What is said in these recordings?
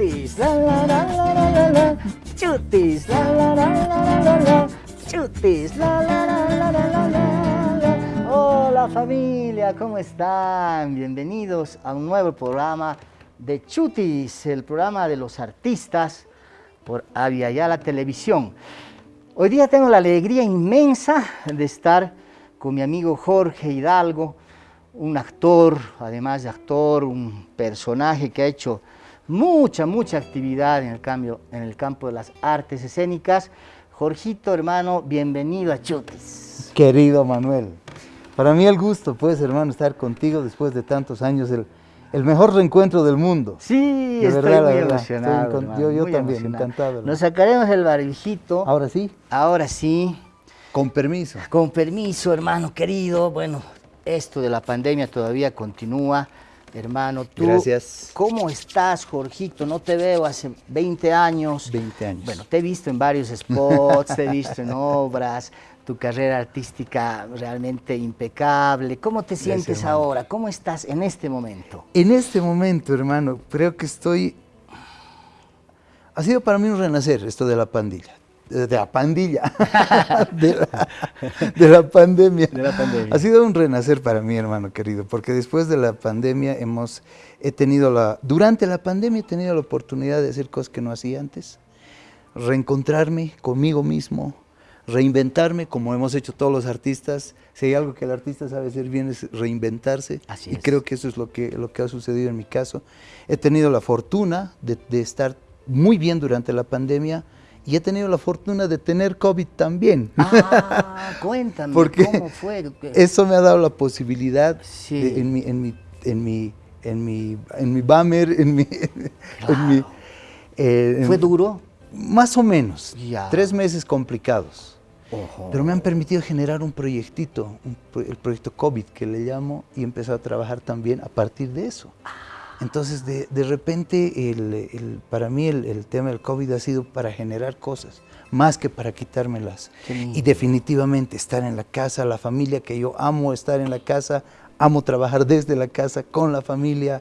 chutis, la la la la la la chutis, la la la la la la chutis, la la la la la la la. Hola familia, ¿cómo están? Bienvenidos a un nuevo programa de Chutis, el programa de los artistas por Aviala Televisión. Hoy día tengo la alegría inmensa de estar con mi amigo Jorge Hidalgo, un actor, además de actor, un personaje que ha hecho mucha, mucha actividad en el, cambio, en el campo de las artes escénicas. Jorgito, hermano, bienvenido a Chutis. Querido Manuel, para mí el gusto, pues, hermano, estar contigo después de tantos años, el, el mejor reencuentro del mundo. Sí, De estoy verdad, la muy verdad, emocionado. estoy con- hermano, yo- yo muy también, emocionado. encantado, hermano. Nos sacaremos el barbijito. Ahora sí, Ahora sí, con permiso. Con permiso, hermano querido. Bueno, esto de la pandemia todavía continúa. Hermano, tú. Gracias. ¿Cómo estás, Jorgito? No te veo hace 20 años. 20 años. Bueno, te he visto en varios spots, te he visto en obras, tu carrera artística realmente impecable. ¿Cómo te sientes ahora? ¿Cómo estás en este momento? En este momento, hermano, creo que estoy... Ha sido para mí un renacer esto de la pandilla. De la pandilla. de, la, de la pandemia. De la pandemia. Ha sido un renacer para mí, hermano querido, porque después de la pandemia hemos... He tenido la... Durante la pandemia he tenido la oportunidad de hacer cosas que no hacía antes. Reencontrarme conmigo mismo, reinventarme como hemos hecho todos los artistas. Si hay algo que el artista sabe hacer bien es reinventarse. Así y creo que eso es lo que, lo que ha sucedido en mi caso. He tenido la fortuna de, de estar muy bien durante la pandemia y he tenido la fortuna de tener COVID también. Ah, cuéntame, Porque ¿cómo fue? Eso me ha dado la posibilidad Sí. de- en mi, en mi, en mi, en mi, en mi bummer, en mi, en mi, eh, ¿Fue duro? más o menos. Ya. Tres meses complicados. Ojo. Pero me han permitido generar un proyectito, un el proyecto COVID que le llamo, y he empezado a trabajar también a partir de eso. Entonces, de, de repente, el, el- para mí el, el tema del COVID ha sido para generar cosas, más que para quitármelas. Y definitivamente estar en la casa, la familia, que yo amo estar en la casa, amo trabajar desde la casa, con la familia,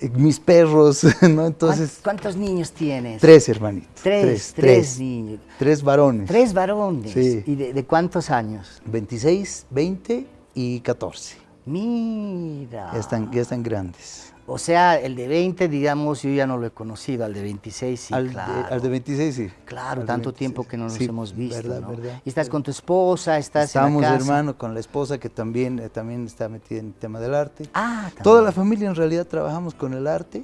eh, mis perros, ¿no? Entonces, ¿Cuán- ¿Cuántos niños tienes? tres hermanitos. Tres, tres, niños. Tres varones. Tres varones. Sí. ¿Y de, de cuántos años? 26, 20 y 14. Mira. Ya están, ya están grandes. O sea, el de 20, digamos, yo ya no lo he conocido, al de 26 sí, al, claro. de, al de 26 sí. Claro, Al tanto 26, tiempo que no nos sí, hemos visto, verdad, ¿no? verdad. Y estás con tu esposa, estás Estamos, en la casa. hermano, con la esposa que también, eh, también está metida en el tema del arte. Ah, también. Toda la familia en realidad trabajamos con el arte.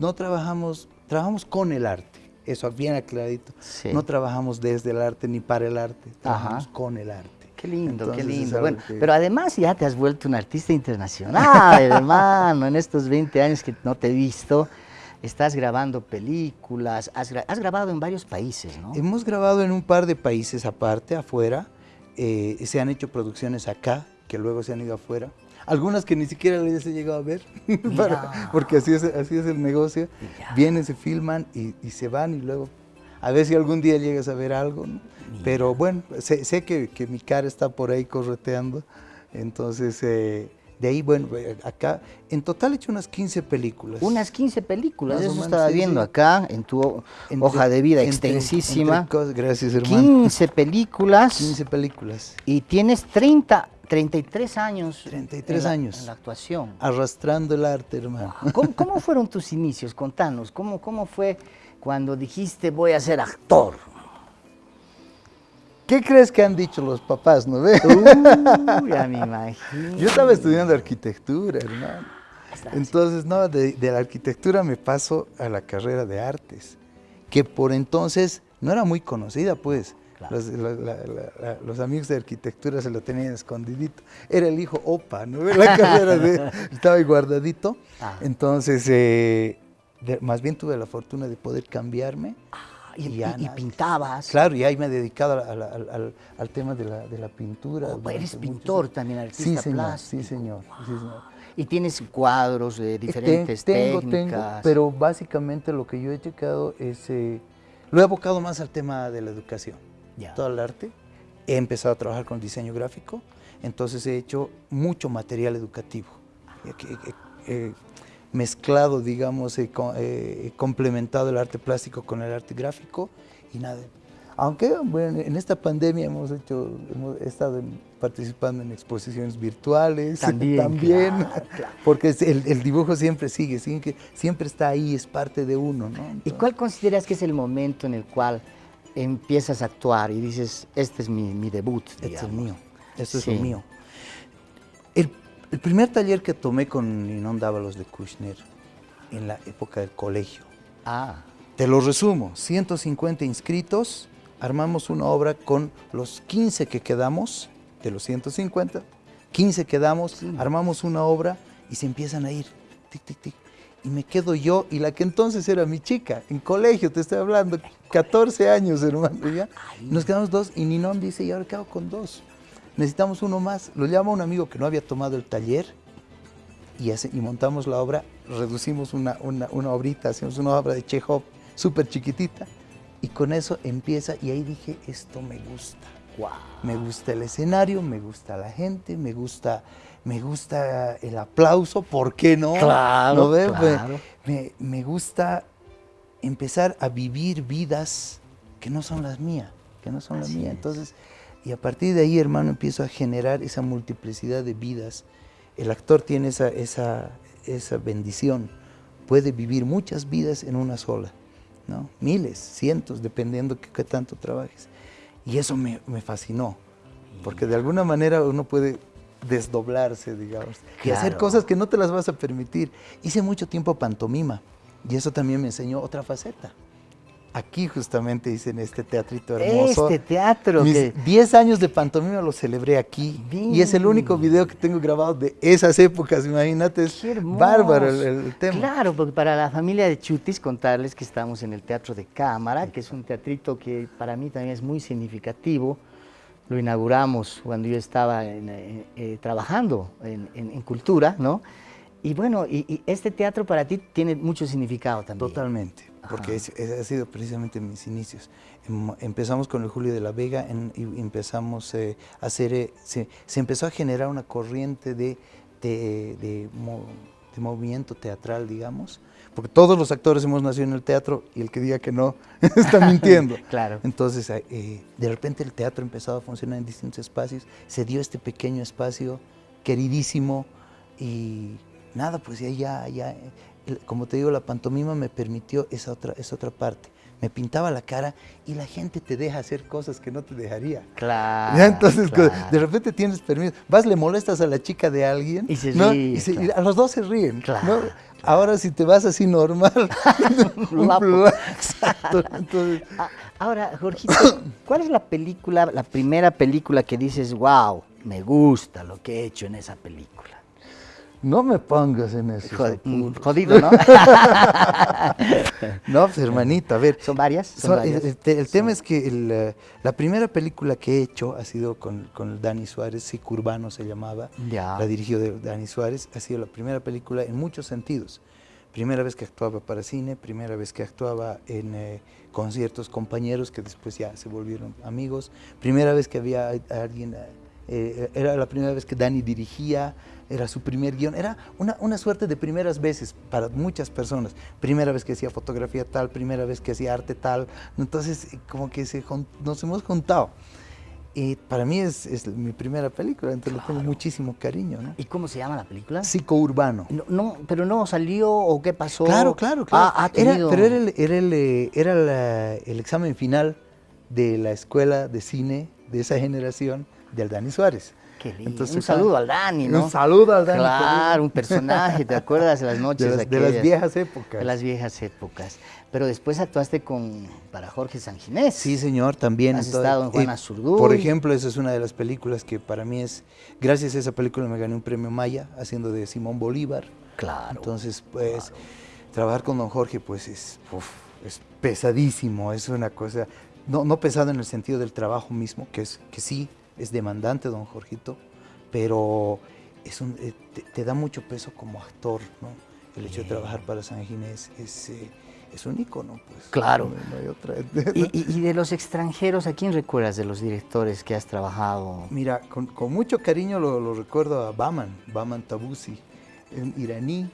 No trabajamos, trabajamos con el arte. Eso bien aclaradito. Sí. No trabajamos desde el arte ni para el arte. Trabajamos Ajá. con el arte. Qué lindo, Entonces, qué lindo. Bueno, que- pero además ya te has vuelto un artista internacional, hermano. En estos 20 años que no te he visto, estás grabando películas, has, gra- has grabado en varios países, ¿no? Hemos grabado en un par de países aparte, afuera. eh, se han hecho producciones acá, que luego se han ido afuera. Algunas que ni siquiera les he llegado a ver, para- porque así es, así es el negocio. Vienen, se filman y, y se van y luego a ver si algún día llegas a ver algo. ¿no? Pero bueno, sé, sé que, que mi cara está por ahí correteando. Entonces, eh, de ahí, bueno, eh, acá, en total he hecho unas 15 películas. Unas 15 películas, Más eso menos, estaba sí, viendo sí. acá en tu Entre- hoja de vida entre- extensísima. entre cosas- gracias, hermano. 15 películas 15 películas. y tienes 30, 33 años. 33 en la- años. En la actuación. Arrastrando el arte, hermano. ¿Cómo, cómo fueron tus inicios? Contanos, ¿cómo, ¿cómo fue cuando dijiste voy a ser actor? ¿Qué crees que han dicho los papás, no ve? Uy, ya me imagino. Yo estaba estudiando arquitectura, hermano. Entonces, no, de, de la arquitectura me paso a la carrera de artes, que por entonces no era muy conocida, pues. Claro. Los, la- la- la- la- los amigos de arquitectura se lo tenían escondidito. Era el hijo OPA, ¿no? La carrera de, estaba ahí guardadito. Ah. Entonces, eh, de- más bien tuve la fortuna de poder cambiarme. y, y pintabas. Claro, y ahí me he dedicado al, al- al tema de la, de la pintura. Oh, eres pintor años. también, artista sí, señor, plástico. Sí, señor. sí, señor. Y tienes cuadros de diferentes Ten- tengo, técnicas. Tengo, pero básicamente lo que yo he checado es, eh, lo he abocado más al tema de la educación, Ya. todo el arte. He empezado a trabajar con diseño gráfico, entonces he hecho mucho material educativo. Eh, eh, eh, mezclado, digamos, eh, complementado el arte plástico con el arte gráfico y nada. Aunque bueno, en esta pandemia hemos hecho, hemos estado participando en exposiciones virtuales también, porque el, dibujo siempre sigue, siempre, siempre está ahí, es parte de uno. ¿no? ¿Y cuál consideras que es el momento en el cual empiezas a actuar y dices, este es mi, debut? Este es el mío, este es el mío. El, primer taller que tomé con Ninon Dávalos de Kushner en la época del colegio. Ah. Te lo resumo, 150 inscritos, armamos una obra con los 15 que quedamos, de los 150, 15 quedamos, armamos una obra y se empiezan a ir, tic, tic, tic. Y me quedo yo y la que entonces era mi chica, en colegio, te estoy hablando, 14 años, hermano, ya. Nos quedamos dos y Ninón dice, ¿y ahora qué hago con dos? Necesitamos uno más. Lo llama un amigo que no había tomado el taller y, y montamos la obra, reducimos una, una, una obrita, hacemos una obra de Chekhov súper chiquitita y con eso empieza y ahí dije, esto me gusta. Me gusta el escenario, me gusta la gente, me gusta, me gusta el aplauso, ¿por qué no? Claro, claro. Me, gusta empezar a vivir vidas que no son las mías, que no son las mías. Entonces, y a partir de ahí, hermano, empiezo a generar esa multiplicidad de vidas. El actor tiene esa, esa, esa bendición, puede vivir muchas vidas en una sola. ¿no? Miles, cientos, dependiendo de qué tanto trabajes. Y eso me, fascinó, porque de alguna manera uno puede desdoblarse, digamos, y hacer cosas que no te las vas a permitir. Hice mucho tiempo pantomima, y eso también me enseñó otra faceta. Aquí justamente hice en este teatrito hermoso. Este teatro. Mis 10 años de pantomima lo celebré aquí. Y es el único video que tengo grabado de esas épocas, imagínate. Es bárbaro el, tema. Claro, porque para la familia de Chutis contarles que estamos en el Teatro de Cámara, que es un teatrito que para mí también es muy significativo. Lo inauguramos cuando yo estaba eh, eh, trabajando en, cultura, ¿no? Y bueno, y este teatro para ti tiene mucho significado también. Totalmente porque ese, ha sido precisamente mis inicios. Em, empezamos con el Julio de la Vega y empezamos eh, a hacer, eh, se, empezó a generar una corriente de, de, movimiento teatral, digamos, porque todos los actores hemos nacido en el teatro y el que diga que no está mintiendo. claro. Entonces, eh, de repente el teatro empezado a funcionar en distintos espacios, se dio este pequeño espacio queridísimo y nada, pues ya, ya, ya como te digo, la pantomima me permitió esa otra, esa otra parte. Me pintaba la cara y la gente te deja hacer cosas que no te dejaría. Claro. Entonces, de repente tienes permiso. Vas, le molestas a la chica de alguien. Y se ríe. Y, a los dos se ríen. Ahora, si te vas así normal. Exacto. Ahora, Jorgito, ¿cuál es la película, la primera película que dices, wow, me gusta lo que he hecho en esa película? No me pongas en eso. jodido, ¿no? no, pues hermanita, a ver. ¿Son varias? Este, el, tema es que la primera película que he hecho ha sido con, con Dani Suárez, Sicurbano se llamaba. Ya. La dirigió de Dani Suárez. Ha sido la primera película en muchos sentidos. Primera vez que actuaba para cine, primera vez que actuaba en eh, conciertos compañeros que después ya se volvieron amigos. Primera vez que había alguien, eh, era la primera vez que Dani dirigía era su primer guion, era una, una, suerte de primeras veces para muchas personas. Primera vez que hacía fotografía tal, primera vez que hacía arte tal, entonces como que se, nos hemos juntado. Y para mí es, es mi primera película, entonces le tengo muchísimo cariño. ¿no? ¿Y cómo se llama la película? Psicourbano. No, no, ¿Pero no salió o qué pasó? Claro, claro, claro. Ah, era, pero era, el, era, el, eh, era el examen final de la escuela de cine de esa generación de Aldani Suárez un saludo al Dani, ¿no? Un saludo al Dani. Claro, un personaje, ¿te acuerdas de las noches? De las, de las viejas épocas. De las viejas épocas. Pero después actuaste con, para Jorge Sanginés. Sí, señor, también. Has estado en Juana Zurduy. Por ejemplo, esa es una de las películas que para mí es, gracias a esa película me gané un premio Maya haciendo de Simón Bolívar. Claro. Entonces, pues, trabajar con don Jorge, pues es, es pesadísimo, es una cosa, no, no pesado en el sentido del trabajo mismo, que, es, que sí, es demandante, don Jorgito, pero es un, eh, te, da mucho peso como actor, ¿no? El hecho de trabajar para San Ginés es, eh, es un ícono, pues. Claro. ¿Y, de los extranjeros, a quién recuerdas de los directores que has trabajado? Mira, con, mucho cariño lo, recuerdo a Baman, Baman Tabusi, un iraní,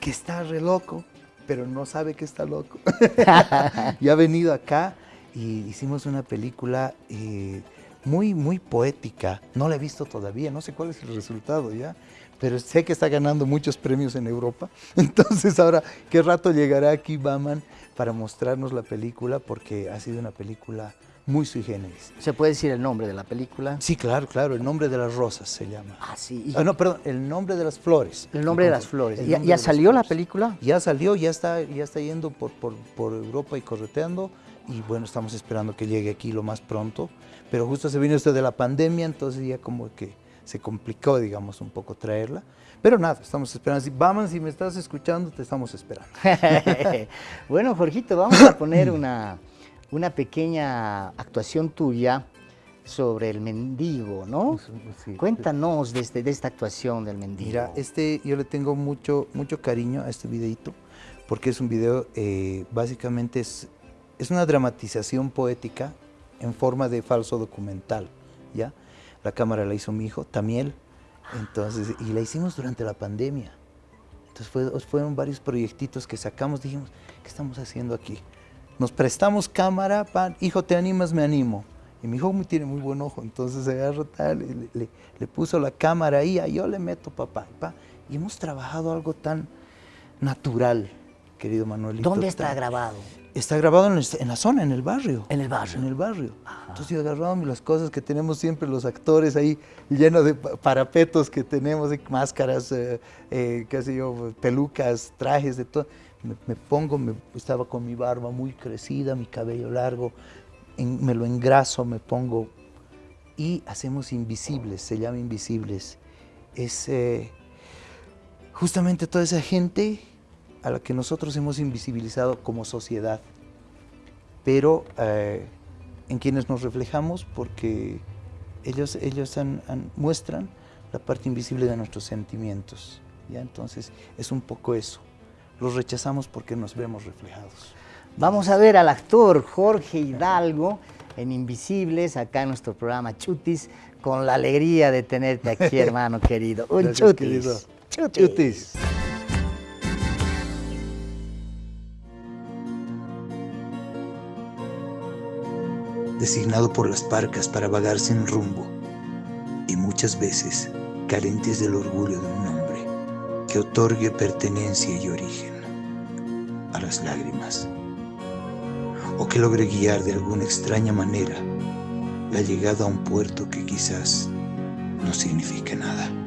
que está re loco, pero no sabe que está loco. y ha venido acá y hicimos una película eh, muy, muy poética. No la he visto todavía, no sé cuál es el resultado ya, pero sé que está ganando muchos premios en Europa. Entonces ahora, ¿qué rato llegará aquí Baman para mostrarnos la película? Porque ha sido una película muy sui generis. ¿Se puede decir el nombre de la película? Sí, claro, claro, el nombre de las rosas se llama. Ah, sí. Ah, no, perdón, el nombre de las flores. El nombre de las flores. ¿Ya, ya salió la película? Ya salió, ya está, ya está yendo por, por, por Europa y correteando y bueno, estamos esperando que llegue aquí lo más pronto, pero justo se vino esto de la pandemia, entonces ya como que se complicó, digamos, un poco traerla. Pero nada, estamos esperando. Vamos, si me estás escuchando, te estamos esperando. bueno, Jorgito, vamos a poner una, una pequeña actuación tuya sobre el mendigo, ¿no? Sí. Cuéntanos de, este, de, esta actuación del mendigo. Mira, este, yo le tengo mucho, mucho cariño a este videito, porque es un video, eh, básicamente es, es una dramatización poética en forma de falso documental, ¿ya? La cámara la hizo mi hijo, Tamiel, entonces, y la hicimos durante la pandemia. Entonces fue, fueron varios proyectitos que sacamos, dijimos, ¿qué estamos haciendo aquí? Nos prestamos cámara, pan, hijo, ¿te animas? Me animo. Y mi hijo tiene muy buen ojo, entonces agarró tal, y le, le, puso la cámara ahí, a yo le meto papá, pa, y hemos trabajado algo tan natural, querido Manuelito. ¿Dónde está tan, grabado? Está grabado en, el, en, la zona, en el barrio. En el barrio. En el barrio. Ajá. Entonces yo agarraba las cosas que tenemos siempre los actores ahí, llenos de parapetos que tenemos, máscaras, eh, eh, qué sé yo, pelucas, trajes, de todo. Me, me pongo, me, estaba con mi barba muy crecida, mi cabello largo, en, me lo engraso, me pongo y hacemos invisibles, se llama invisibles. Es eh, justamente toda esa gente a la que nosotros hemos invisibilizado como sociedad, pero eh, en quienes nos reflejamos porque ellos, ellos han, han, muestran la parte invisible de nuestros sentimientos. ¿ya? Entonces es un poco eso, los rechazamos porque nos vemos reflejados. Vamos a ver al actor Jorge Hidalgo en Invisibles, acá en nuestro programa Chutis, con la alegría de tenerte aquí, hermano querido. Un Gracias, chutis. querido. chutis. Chutis. Designado por las parcas para vagar sin rumbo, y muchas veces carentes del orgullo de un nombre que otorgue pertenencia y origen a las lágrimas, o que logre guiar de alguna extraña manera la llegada a un puerto que quizás no signifique nada.